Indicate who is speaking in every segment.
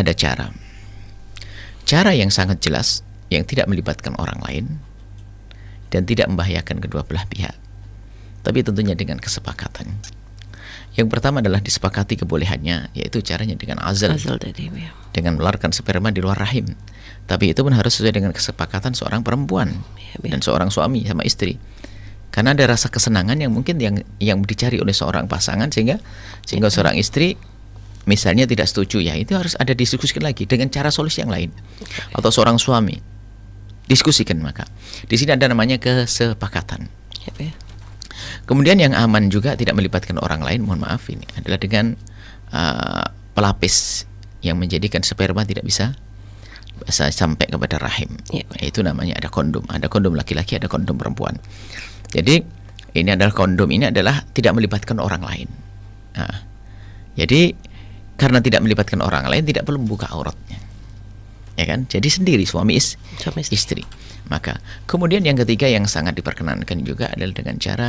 Speaker 1: ada cara. Cara yang sangat jelas yang tidak melibatkan orang lain dan tidak membahayakan kedua belah pihak. Tapi tentunya dengan kesepakatan. Yang pertama adalah disepakati kebolehannya, yaitu caranya dengan azal,
Speaker 2: Azal tadi ya.
Speaker 1: dengan melarkan sperma di luar rahim. Tapi itu pun harus sesuai dengan kesepakatan seorang perempuan
Speaker 2: Ya, ya.
Speaker 1: dan seorang suami sama istri. Karena ada rasa kesenangan yang mungkin yang yang dicari oleh seorang pasangan sehingga sehingga seorang istri misalnya tidak setuju ya itu harus ada diskusikan lagi dengan cara solusi yang lain atau seorang suami diskusikan maka di sini ada namanya kesepakatan.
Speaker 2: Ya, ya.
Speaker 1: Kemudian yang aman juga tidak melibatkan orang lain, mohon maaf ini adalah dengan uh, pelapis yang menjadikan sperma tidak bisa bisa sampai kepada rahim.
Speaker 2: Ya.
Speaker 1: Itu namanya ada kondom, ada kondom laki-laki, ada kondom perempuan. Jadi ini adalah kondom ini adalah tidak melibatkan orang lain. Nah, jadi karena tidak melibatkan orang lain tidak perlu membuka auratnya. Ya kan? Jadi sendiri suami is
Speaker 2: Suami istri.
Speaker 1: istri. Maka kemudian yang ketiga yang sangat diperkenankan juga adalah dengan cara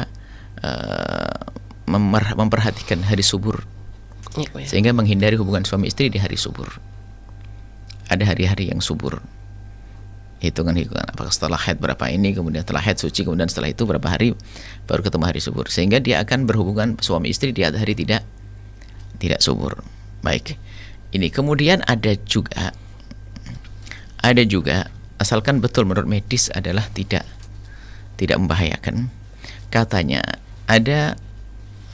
Speaker 1: memer- memperhatikan hari subur
Speaker 2: Ya, ya.
Speaker 1: sehingga menghindari hubungan suami istri di hari subur. Ada hari-hari yang subur. Hitungan-hitungan apakah setelah haid berapa ini, kemudian setelah haid suci, kemudian setelah itu berapa hari baru ketemu hari subur. Sehingga dia akan berhubungan suami istri di hari tidak tidak subur. Baik. Ini kemudian ada juga ada juga asalkan betul menurut medis adalah tidak tidak membahayakan. Katanya ada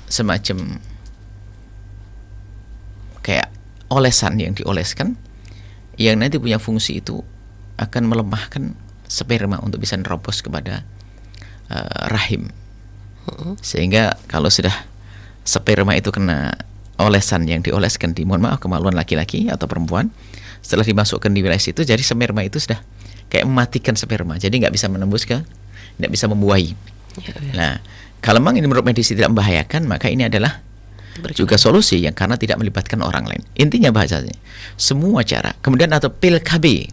Speaker 1: semacam kayak olesan yang dioleskan yang nanti punya fungsi itu akan melemahkan sperma untuk bisa nerobos kepada eh, rahim. Sehingga kalau sudah sperma itu kena olesan yang dioleskan di mohon maaf kemaluan laki-laki atau perempuan. Setelah dimasukkan di wilayah situ jadi sperma itu sudah kayak mematikan sperma. Jadi nggak bisa menembus ke nggak bisa membuahi.
Speaker 2: Ya, ya.
Speaker 1: nah kalau memang ini menurut medis tidak membahayakan maka ini adalah
Speaker 2: Berkenan.
Speaker 1: juga solusi yang karena tidak melibatkan orang lain. Intinya bahasanya semua cara. Kemudian atau pil KB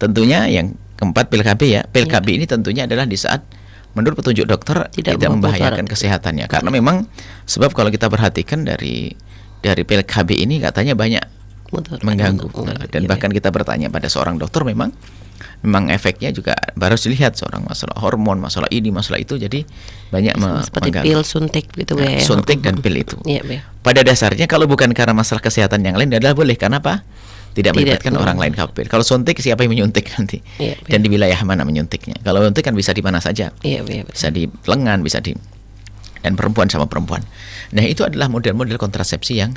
Speaker 1: tentunya yang keempat pil KB ya. Pil
Speaker 2: Ya.
Speaker 1: KB ini tentunya adalah di saat menurut petunjuk dokter
Speaker 2: Tidak
Speaker 1: tidak,
Speaker 2: membahayakan.
Speaker 1: kesehatannya karena memang sebab kalau kita perhatikan dari dari pil KB ini katanya banyak
Speaker 2: Betul.
Speaker 1: mengganggu. Nah,
Speaker 2: Betul.
Speaker 1: dan bahkan
Speaker 2: ya.
Speaker 1: kita bertanya pada seorang dokter memang memang efeknya juga baru dilihat seorang masalah hormon masalah ini masalah itu jadi banyak
Speaker 2: seperti
Speaker 1: mengganggu.
Speaker 2: pil suntik gitu
Speaker 1: Nah,
Speaker 2: ya.
Speaker 1: suntik dan pil itu
Speaker 2: Iya, ya.
Speaker 1: pada dasarnya kalau bukan karena masalah kesehatan yang lain adalah boleh karena apa tidak
Speaker 2: Tidak,
Speaker 1: melibatkan
Speaker 2: betul.
Speaker 1: orang lain kapil kalau suntik siapa yang menyuntik nanti?
Speaker 2: Iya,
Speaker 1: dan di wilayah mana menyuntiknya? Kalau suntik kan bisa di mana saja.
Speaker 2: Iya, iya, betul.
Speaker 1: bisa di lengan bisa di dan perempuan sama perempuan. Nah itu adalah model-model kontrasepsi yang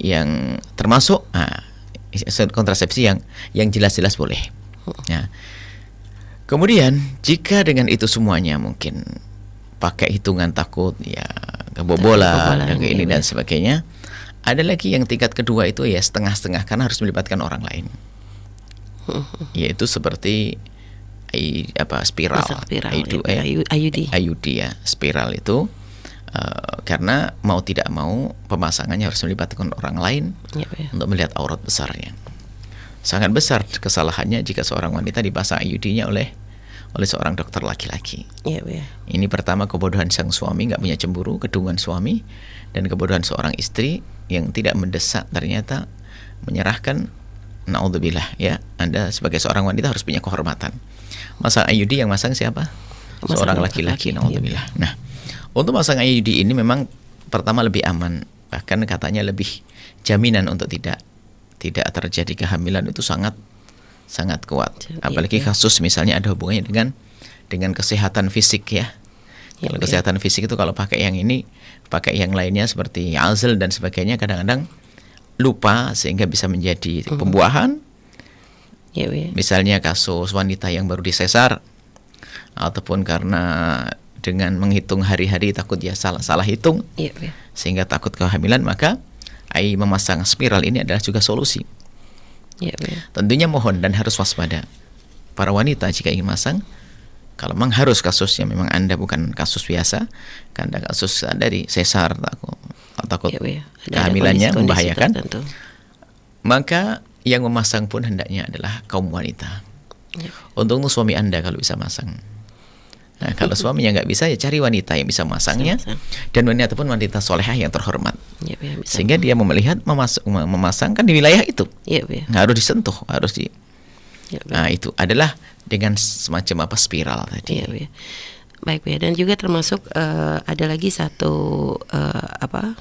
Speaker 1: yang termasuk ah, kontrasepsi yang yang jelas-jelas boleh. Ya. Kemudian jika dengan itu semuanya mungkin pakai hitungan takut ya kebobolan
Speaker 2: Kebobolan,
Speaker 1: dan ini
Speaker 2: iya,
Speaker 1: dan
Speaker 2: iya.
Speaker 1: sebagainya ada lagi yang tingkat kedua itu ya setengah-setengah karena harus melibatkan orang lain yaitu seperti apa spiral,
Speaker 2: spiral,
Speaker 1: IUD,
Speaker 2: ya,
Speaker 1: eh,
Speaker 2: IU- IUD.
Speaker 1: IUD ya spiral itu eh, karena mau tidak mau pemasangannya harus melibatkan orang lain
Speaker 2: Iya, ya.
Speaker 1: untuk melihat aurat besarnya sangat besar kesalahannya jika seorang wanita dipasang IUD-nya oleh oleh seorang dokter laki-laki.
Speaker 2: Iya, ya.
Speaker 1: ini pertama kebodohan sang suami nggak punya cemburu kedungan suami dan kebodohan seorang istri yang tidak mendesak ternyata menyerahkan naudzubillah ya. Anda sebagai seorang wanita harus punya kehormatan. Masang IUD yang masang siapa?
Speaker 2: Masang
Speaker 1: seorang
Speaker 2: laki-laki,
Speaker 1: naudzubillah. Nah untuk masang IUD ini memang pertama lebih aman. Bahkan katanya lebih jaminan untuk tidak tidak terjadi kehamilan itu sangat sangat kuat
Speaker 2: Iya,
Speaker 1: apalagi
Speaker 2: iya.
Speaker 1: kasus misalnya ada hubungannya dengan dengan kesehatan fisik ya
Speaker 2: Iya,
Speaker 1: kalau
Speaker 2: iya.
Speaker 1: kesehatan fisik itu kalau pakai yang ini, pakai yang lainnya seperti azal dan sebagainya kadang-kadang lupa sehingga bisa menjadi
Speaker 2: Mhm.
Speaker 1: pembuahan.
Speaker 2: Iya, ya.
Speaker 1: Misalnya kasus wanita yang baru disesar ataupun karena dengan menghitung hari-hari takut dia salah salah hitung
Speaker 2: ya.
Speaker 1: sehingga takut kehamilan maka ai memasang spiral ini adalah juga solusi.
Speaker 2: Iya, ya.
Speaker 1: Tentunya mohon dan harus waspada. Para wanita jika ingin masang, kalau memang harus kasusnya memang Anda bukan kasus biasa, karena kasus dari sesar takut takut
Speaker 2: ya. Ada
Speaker 1: kehamilannya
Speaker 2: kondisi-kondisi
Speaker 1: membahayakan,
Speaker 2: tertentu.
Speaker 1: maka yang memasang pun hendaknya adalah kaum wanita.
Speaker 2: Iya.
Speaker 1: Untuk suami Anda kalau bisa masang. Nah, kalau suaminya nggak bisa ya cari wanita yang bisa memasangnya
Speaker 2: Memasang.
Speaker 1: dan wanita pun wanita solehah yang terhormat.
Speaker 2: Bu ya, bisa.
Speaker 1: Sehingga dia melihat memas mem- memasangkan di wilayah itu.
Speaker 2: Bu ya.
Speaker 1: Nggak harus disentuh, harus di
Speaker 2: Bu.
Speaker 1: Nah, itu adalah dengan semacam apa spiral tadi.
Speaker 2: Bu ya. Baik, ya. Dan juga termasuk eh, ada lagi satu eh, apa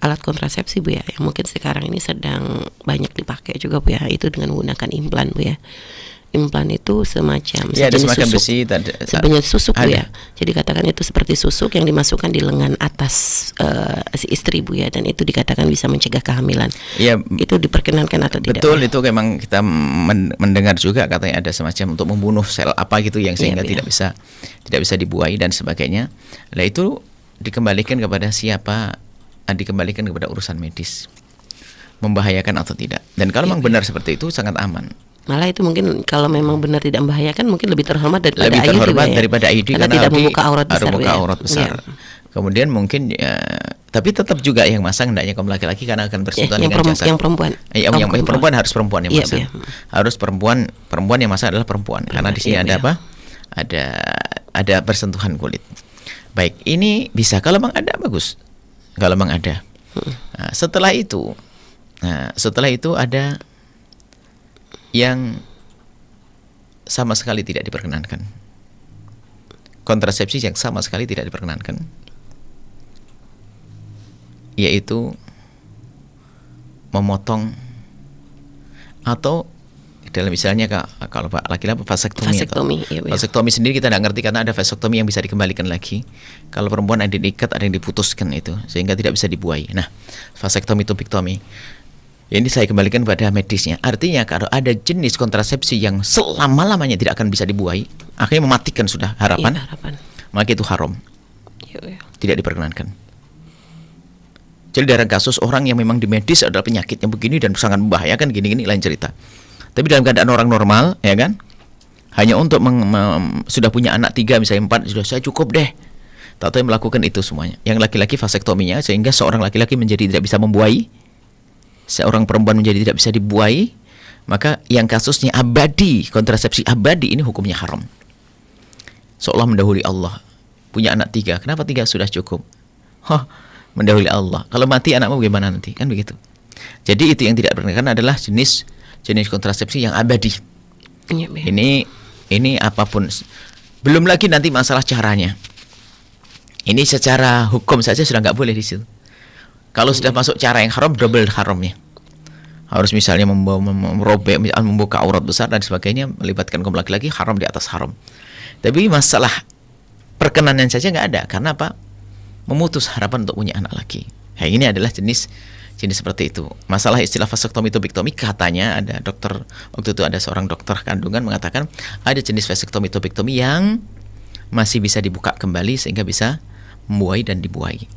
Speaker 2: alat kontrasepsi Bu ya yang mungkin sekarang ini sedang banyak dipakai juga Bu ya. Itu dengan menggunakan implan Bu ya. Implan itu semacam
Speaker 1: Ya, ada
Speaker 2: sejenis
Speaker 1: semacam
Speaker 2: susuk.
Speaker 1: besi tadi-
Speaker 2: Sebenarnya susuk Bu
Speaker 1: ada.
Speaker 2: ya. Jadi katakan itu seperti susuk yang dimasukkan di lengan atas eh, si istri Bu ya dan itu dikatakan bisa mencegah kehamilan.
Speaker 1: Iya,
Speaker 2: Itu diperkenankan atau tidak?
Speaker 1: Betul
Speaker 2: ya?
Speaker 1: itu memang kita men- mendengar juga katanya ada semacam untuk membunuh sel apa gitu yang sehingga
Speaker 2: Iya,
Speaker 1: tidak bisa tidak bisa dibuai dan sebagainya. Nah itu dikembalikan kepada siapa? Ah, Dikembalikan kepada urusan medis. Membahayakan atau tidak. Dan kalau
Speaker 2: Iya,
Speaker 1: memang benar seperti itu sangat aman.
Speaker 2: Malah itu mungkin kalau memang benar tidak membahayakan mungkin lebih terhormat daripada
Speaker 1: Lebih terhormat
Speaker 2: Bu ya.
Speaker 1: daripada IUD
Speaker 2: karena,
Speaker 1: karena
Speaker 2: tidak membuka aurat
Speaker 1: harus
Speaker 2: besar. Bu
Speaker 1: membuka
Speaker 2: ya.
Speaker 1: aurat besar.
Speaker 2: Iya.
Speaker 1: Kemudian mungkin ya, tapi tetap juga yang masang hendaknya kaum laki-laki karena akan
Speaker 2: Ya,
Speaker 1: bersentuhan
Speaker 2: yang,
Speaker 1: dengan jasad.
Speaker 2: yang perempuan.
Speaker 1: Eh, yang, yang perempuan harus perempuan yang
Speaker 2: Iya,
Speaker 1: masak.
Speaker 2: iya.
Speaker 1: Harus perempuan perempuan yang masak adalah perempuan. Karena di sini
Speaker 2: iya,
Speaker 1: ada
Speaker 2: iya.
Speaker 1: apa? Ada ada bersentuhan kulit. Baik, ini bisa kalau memang ada bagus. Kalau memang ada. Nah, setelah itu nah, setelah itu ada yang sama sekali tidak diperkenankan. Kontrasepsi yang sama sekali tidak diperkenankan. Yaitu memotong atau dalam misalnya Kak, kalau Pak laki-laki vasektomi, atau-
Speaker 2: Vasektomi, iya, iya.
Speaker 1: vasektomi sendiri kita tidak ngerti karena ada vasektomi yang bisa dikembalikan lagi. Kalau perempuan ada yang diikat, ada yang diputuskan itu sehingga tidak bisa dibuai. Nah, vasektomi tubiktomi ini saya kembalikan pada medisnya. Artinya kalau ada jenis kontrasepsi yang selama-lamanya tidak akan bisa dibuai, akhirnya mematikan sudah harapan,
Speaker 2: Iya, harapan.
Speaker 1: maka itu haram,
Speaker 2: Iya, iya.
Speaker 1: tidak diperkenankan. Jadi dalam kasus orang yang memang di medis adalah penyakitnya begini dan sangat membahayakan gini-gini lain cerita. Tapi dalam keadaan orang normal, ya kan, hanya untuk sudah punya anak tiga misalnya empat sudah saya cukup deh. Tahu yang melakukan itu semuanya. Yang laki-laki vasektominya sehingga seorang laki-laki menjadi tidak bisa membuai, seorang perempuan menjadi tidak bisa dibuai, maka yang kasusnya abadi kontrasepsi abadi ini hukumnya haram. Seolah mendahului Allah. Punya anak tiga, kenapa tiga sudah cukup? Hah, mendahului Allah. Kalau mati anakmu bagaimana nanti? Kan begitu. Jadi itu yang tidak diperkenankan adalah jenis jenis kontrasepsi yang abadi.
Speaker 2: Iya, iya.
Speaker 1: Ini ini apa pun. Belum lagi nanti masalah caranya. Ini secara hukum saja sudah nggak boleh di situ. Kalau sudah masuk cara yang haram, double haramnya. Harus misalnya merobek, membuka aurat besar dan sebagainya, melibatkan kaum laki-laki, haram di atas haram. Tapi masalah perkenanan saja nggak ada. Karena apa? Memutus harapan untuk punya anak laki. Nah, ini adalah jenis jenis seperti itu. Masalah istilah vasektomi tubiktomi katanya ada dokter waktu itu ada seorang dokter kandungan mengatakan ada jenis vasektomi tubiktomi yang masih bisa dibuka kembali sehingga bisa membuai dan dibuai.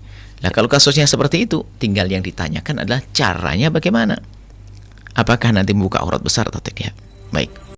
Speaker 1: Nah, kalau kasusnya seperti itu, tinggal yang ditanyakan adalah caranya bagaimana. Apakah nanti membuka aurat besar atau tidak? Baik.